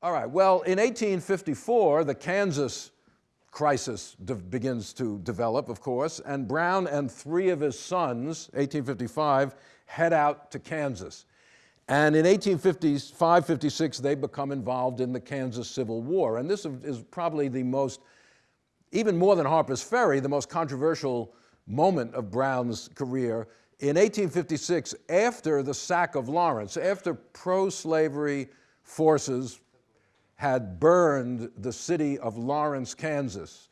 All right, well, in 1854, the Kansas crisis begins to develop, of course, and Brown and three of his sons, 1855, head out to Kansas. And in 1855 56, they become involved in the Kansas Civil War. And this is probably the most, even more than Harper's Ferry, the most controversial moment of Brown's career. In 1856, after the sack of Lawrence, after pro slavery forces had burned the city of Lawrence, Kansas,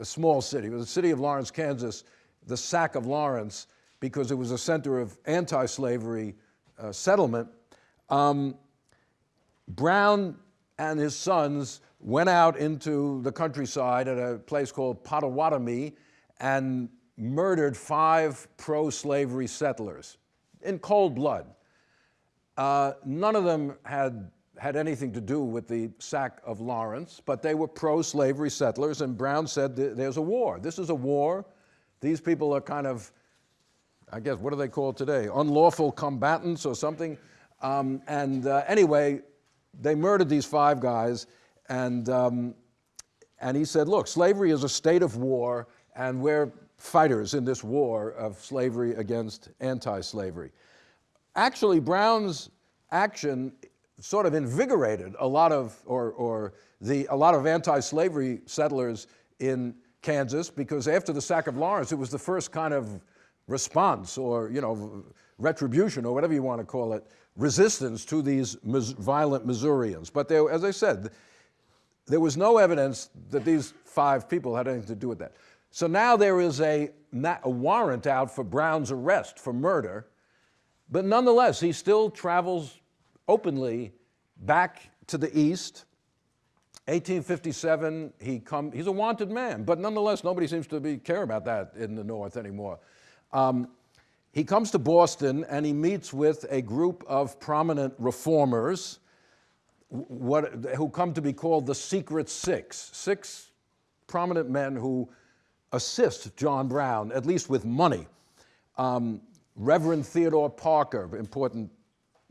a small city, it was the city of Lawrence, Kansas, the sack of Lawrence, because it was a center of anti-slavery uh, settlement. Um, Brown and his sons went out into the countryside at a place called Pottawatomie and murdered five pro-slavery settlers in cold blood. Uh, none of them had had anything to do with the sack of Lawrence, but they were pro-slavery settlers, and Brown said there's a war. This is a war. These people are kind of, I guess, what are they called today? Unlawful combatants or something. Um, and uh, anyway, they murdered these five guys, and, um, and he said, look, slavery is a state of war, and we're fighters in this war of slavery against anti-slavery. Actually, Brown's action sort of invigorated a lot of, or, or the, a lot of anti-slavery settlers in Kansas because after the sack of Lawrence, it was the first kind of response or, you know, retribution or whatever you want to call it, resistance to these violent Missourians. But there, as I said, there was no evidence that these five people had anything to do with that. So now there is a, a warrant out for Brown's arrest for murder, but nonetheless, he still travels openly back to the east. 1857, he come, he's a wanted man, but nonetheless, nobody seems to be care about that in the North anymore. Um, he comes to Boston and he meets with a group of prominent reformers what, who come to be called the Secret Six. Six prominent men who assist John Brown, at least with money. Um, Reverend Theodore Parker, important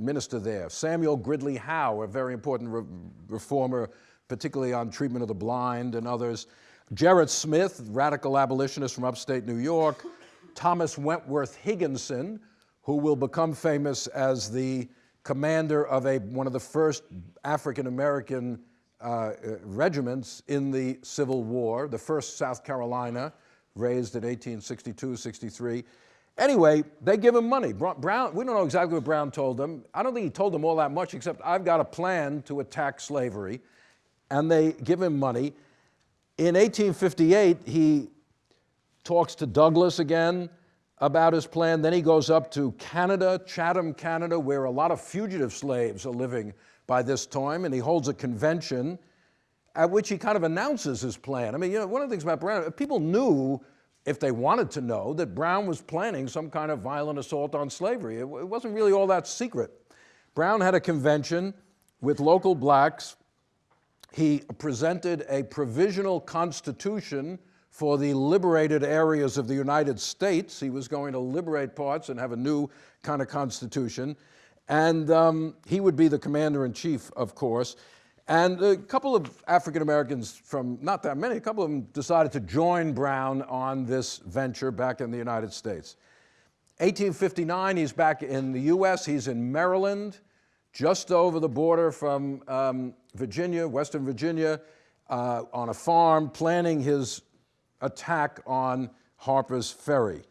minister there. Samuel Gridley Howe, a very important re reformer, particularly on treatment of the blind and others. Gerrit Smith, radical abolitionist from upstate New York. Thomas Wentworth Higginson, who will become famous as the commander of a, one of the first African-American uh, regiments in the Civil War, the first South Carolina, raised in 1862-63. Anyway, they give him money. Brown, we don't know exactly what Brown told them. I don't think he told them all that much, except I've got a plan to attack slavery. And they give him money. In 1858, he talks to Douglass again about his plan. Then he goes up to Canada, Chatham, Canada, where a lot of fugitive slaves are living by this time, and he holds a convention at which he kind of announces his plan. I mean, you know, one of the things about Brown, people knew if they wanted to know, that Brown was planning some kind of violent assault on slavery. It, it wasn't really all that secret. Brown had a convention with local blacks. He presented a provisional constitution for the liberated areas of the United States. He was going to liberate parts and have a new kind of constitution. And um, he would be the commander-in-chief, of course. And a couple of African Americans from, not that many, a couple of them decided to join Brown on this venture back in the United States. 1859, he's back in the US, he's in Maryland, just over the border from um, Virginia, Western Virginia, uh, on a farm, planning his attack on Harper's Ferry.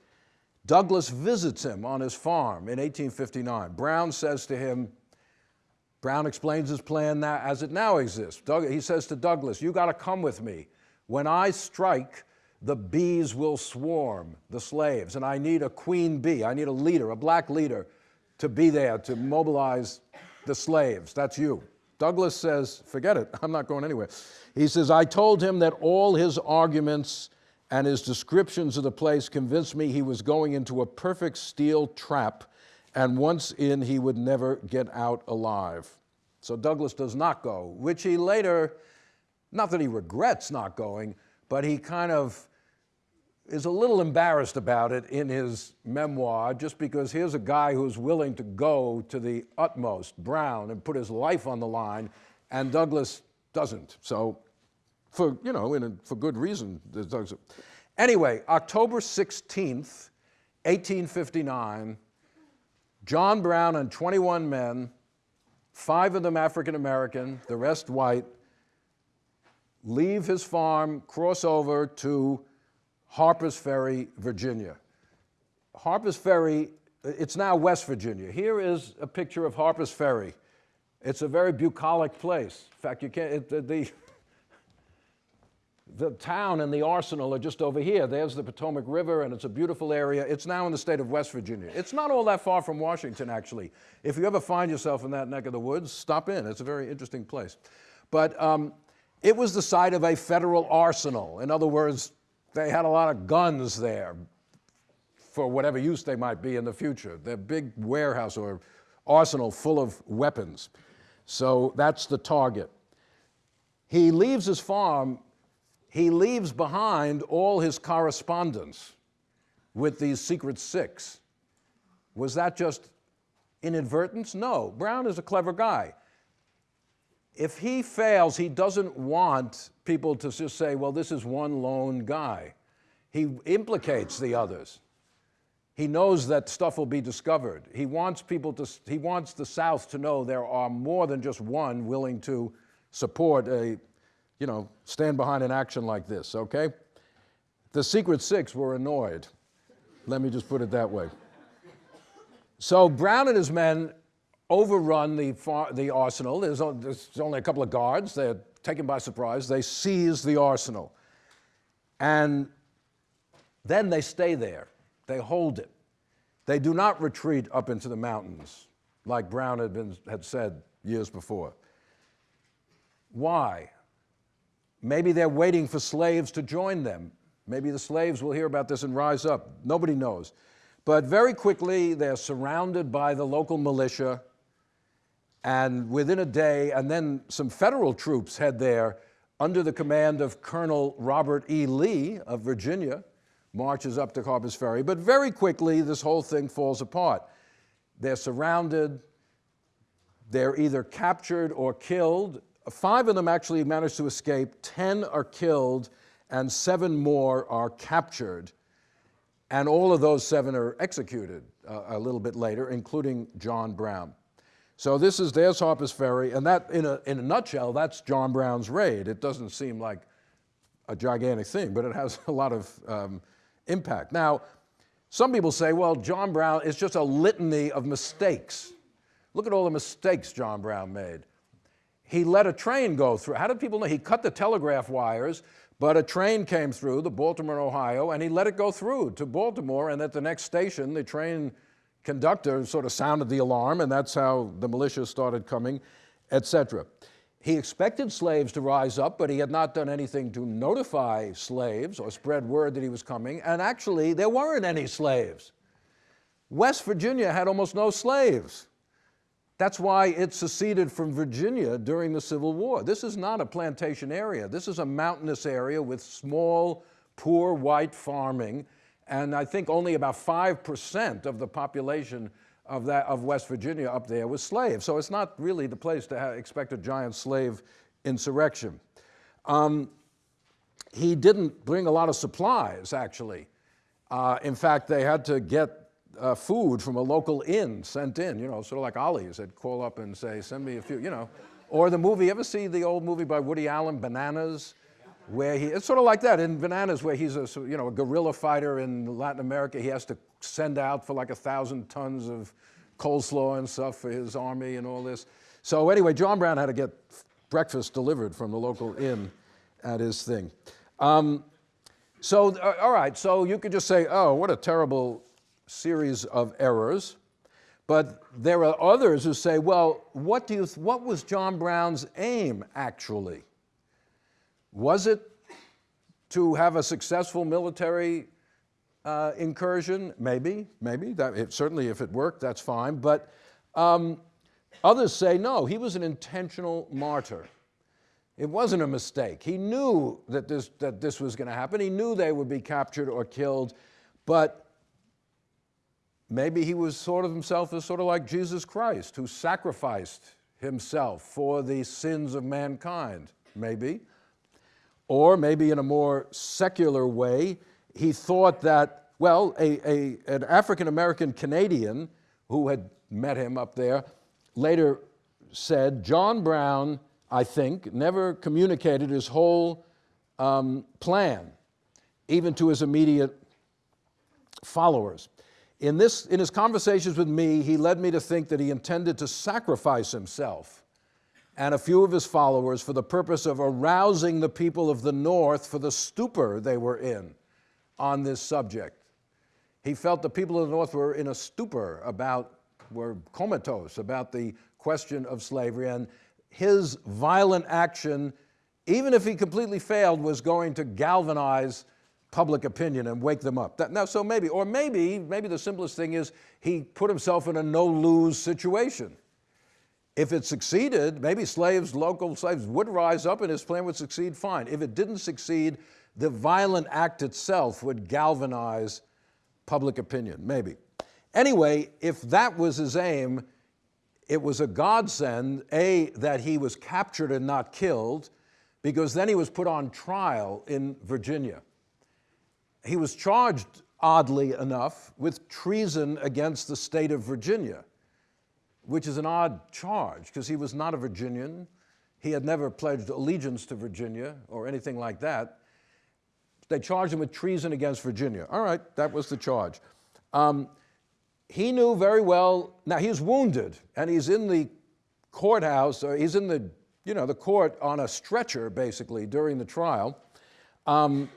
Douglass visits him on his farm in 1859. Brown says to him, Brown explains his plan now, as it now exists. Doug, he says to Douglass, you got to come with me. When I strike, the bees will swarm, the slaves, and I need a queen bee. I need a leader, a black leader, to be there to mobilize the slaves. That's you. Douglass says, forget it, I'm not going anywhere. He says, I told him that all his arguments and his descriptions of the place convinced me he was going into a perfect steel trap and once in, he would never get out alive. So Douglass does not go, which he later, not that he regrets not going, but he kind of is a little embarrassed about it in his memoir, just because here's a guy who's willing to go to the utmost, Brown, and put his life on the line, and Douglass doesn't. So, for you know, in a, for good reason. Douglass. Anyway, October 16th, 1859, John Brown and 21 men, five of them African American, the rest white, leave his farm, cross over to Harper's Ferry, Virginia. Harper's Ferry, it's now West Virginia. Here is a picture of Harper's Ferry. It's a very bucolic place. In fact, you can't, it, the, the, the town and the arsenal are just over here. There's the Potomac River, and it's a beautiful area. It's now in the state of West Virginia. It's not all that far from Washington, actually. If you ever find yourself in that neck of the woods, stop in. It's a very interesting place. But um, it was the site of a federal arsenal. In other words, they had a lot of guns there for whatever use they might be in the future. Their big warehouse or arsenal full of weapons. So that's the target. He leaves his farm, he leaves behind all his correspondence with these secret six. Was that just inadvertence? No. Brown is a clever guy if he fails, he doesn't want people to just say, well, this is one lone guy. He implicates the others. He knows that stuff will be discovered. He wants people to, he wants the South to know there are more than just one willing to support a, you know, stand behind an action like this, okay? The Secret Six were annoyed. Let me just put it that way. So Brown and his men overrun the, the arsenal. There's, only a couple of guards. They're taken by surprise. They seize the arsenal. And then they stay there. They hold it. They do not retreat up into the mountains like Brown had, been, had said years before. Why? Maybe they're waiting for slaves to join them. Maybe the slaves will hear about this and rise up. Nobody knows. But very quickly, they're surrounded by the local militia and within a day, and then some federal troops head there under the command of Colonel Robert E. Lee of Virginia, marches up to Harper's Ferry. But very quickly, this whole thing falls apart. They're surrounded, they're either captured or killed. Five of them actually manage to escape, 10 are killed, and seven more are captured. And all of those seven are executed uh, a little bit later, including John Brown. So this is there's Harper's Ferry, and that, in a, in a nutshell, that's John Brown's raid. It doesn't seem like a gigantic thing, but it has a lot of um, impact. Now, some people say, well, John Brown is just a litany of mistakes. Look at all the mistakes John Brown made. He let a train go through. How did people know? He cut the telegraph wires, but a train came through, the Baltimore, Ohio, and he let it go through to Baltimore, and at the next station, the train conductor sort of sounded the alarm, and that's how the militia started coming, etc. He expected slaves to rise up, but he had not done anything to notify slaves or spread word that he was coming, and actually, there weren't any slaves. West Virginia had almost no slaves. That's why it seceded from Virginia during the Civil War. This is not a plantation area. This is a mountainous area with small, poor white farming and I think only about 5% of the population of, that, of West Virginia up there was slaves. So it's not really the place to expect a giant slave insurrection. Um, he didn't bring a lot of supplies, actually. Uh, in fact, they had to get uh, food from a local inn sent in, you know, sort of like Ollie's. They'd call up and say, send me a few, you know. Or the movie, ever see the old movie by Woody Allen, Bananas? where he, it's sort of like that in Bananas, where he's a, you know, a guerrilla fighter in Latin America. He has to send out for like a thousand tons of coleslaw and stuff for his army and all this. So anyway, John Brown had to get breakfast delivered from the local inn at his thing. Um, so, uh, all right, so you could just say, oh, what a terrible series of errors. But there are others who say, well, what, do you what was John Brown's aim actually? Was it to have a successful military uh, incursion? Maybe, maybe. That, it, certainly if it worked, that's fine. But um, others say, no, he was an intentional martyr. It wasn't a mistake. He knew that this, that this was going to happen. He knew they would be captured or killed, but maybe he was sort of himself as sort of like Jesus Christ, who sacrificed himself for the sins of mankind, maybe. Or maybe in a more secular way, he thought that, well, a, a, an African American Canadian who had met him up there later said, John Brown, I think, never communicated his whole um, plan, even to his immediate followers. In, this, in his conversations with me, he led me to think that he intended to sacrifice himself and a few of his followers for the purpose of arousing the people of the North for the stupor they were in on this subject. He felt the people of the North were in a stupor about, were comatose about the question of slavery, and his violent action, even if he completely failed, was going to galvanize public opinion and wake them up. That, now, so maybe, or maybe, maybe the simplest thing is he put himself in a no-lose situation. If it succeeded, maybe slaves, local slaves would rise up and his plan would succeed, fine. If it didn't succeed, the violent act itself would galvanize public opinion, maybe. Anyway, if that was his aim, it was a godsend, A, that he was captured and not killed, because then he was put on trial in Virginia. He was charged, oddly enough, with treason against the state of Virginia, which is an odd charge because he was not a Virginian. He had never pledged allegiance to Virginia or anything like that. They charged him with treason against Virginia. All right, that was the charge. Um, he knew very well, now he's wounded and he's in the courthouse, or he's in the, you know, the court on a stretcher basically during the trial. Um,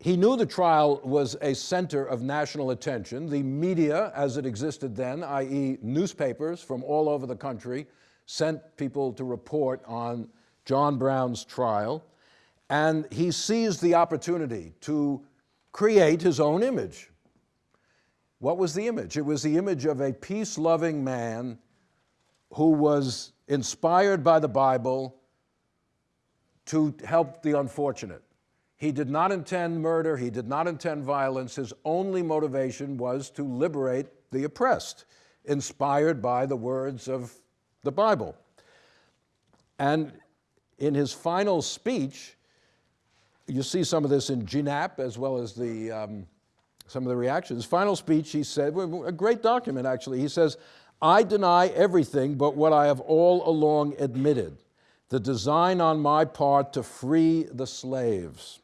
he knew the trial was a center of national attention. The media, as it existed then, i.e. newspapers from all over the country, sent people to report on John Brown's trial. And he seized the opportunity to create his own image. What was the image? It was the image of a peace-loving man who was inspired by the Bible to help the unfortunate. He did not intend murder, he did not intend violence. His only motivation was to liberate the oppressed, inspired by the words of the Bible. And in his final speech, you see some of this in GNAP as well as the, um, some of the reactions. Final speech, he said, a great document actually, he says, I deny everything but what I have all along admitted, the design on my part to free the slaves.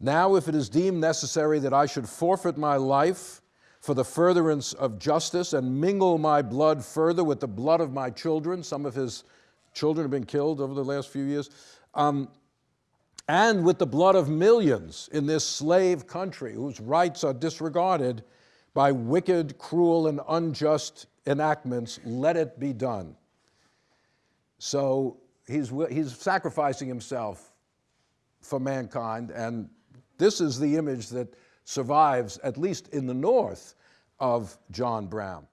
Now, if it is deemed necessary that I should forfeit my life for the furtherance of justice and mingle my blood further with the blood of my children, some of his children have been killed over the last few years, um, and with the blood of millions in this slave country whose rights are disregarded by wicked, cruel, and unjust enactments, let it be done. So he's, he's sacrificing himself for mankind, and this is the image that survives, at least in the North, of John Brown.